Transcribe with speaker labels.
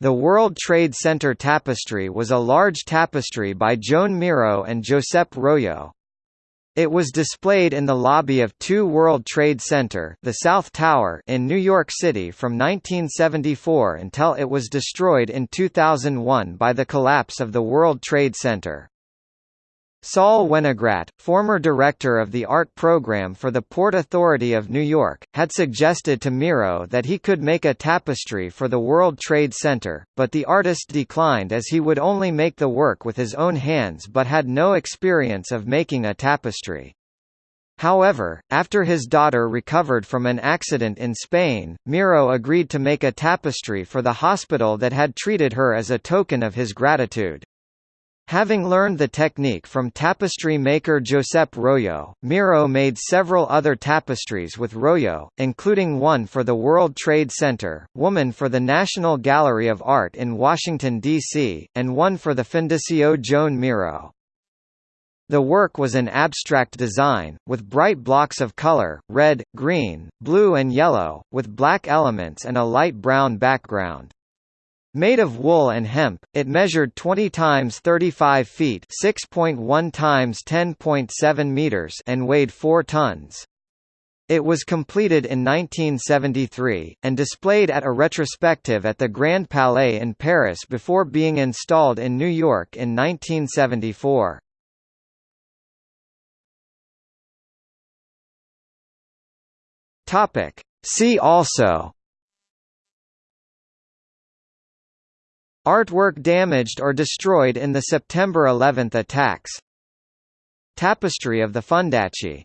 Speaker 1: The World Trade Center tapestry was a large tapestry by Joan Miro and Josep Royo. It was displayed in the lobby of 2 World Trade Center the South Tower in New York City from 1974 until it was destroyed in 2001 by the collapse of the World Trade Center. Saul Wenegrat, former director of the art program for the Port Authority of New York, had suggested to Miro that he could make a tapestry for the World Trade Center, but the artist declined as he would only make the work with his own hands but had no experience of making a tapestry. However, after his daughter recovered from an accident in Spain, Miro agreed to make a tapestry for the hospital that had treated her as a token of his gratitude. Having learned the technique from tapestry maker Josep Royo, Miro made several other tapestries with Royo, including one for the World Trade Center, woman for the National Gallery of Art in Washington, D.C., and one for the Fundació Joan Miro. The work was an abstract design, with bright blocks of color, red, green, blue and yellow, with black elements and a light brown background. Made of wool and hemp, it measured 20 times 35 feet (6.1 times 10.7 meters) and weighed 4 tons. It was completed in 1973, and displayed at a retrospective at the Grand Palais in Paris before being installed in New York in 1974. Topic: See also Artwork damaged or destroyed in the September 11 attacks. Tapestry of the Fundació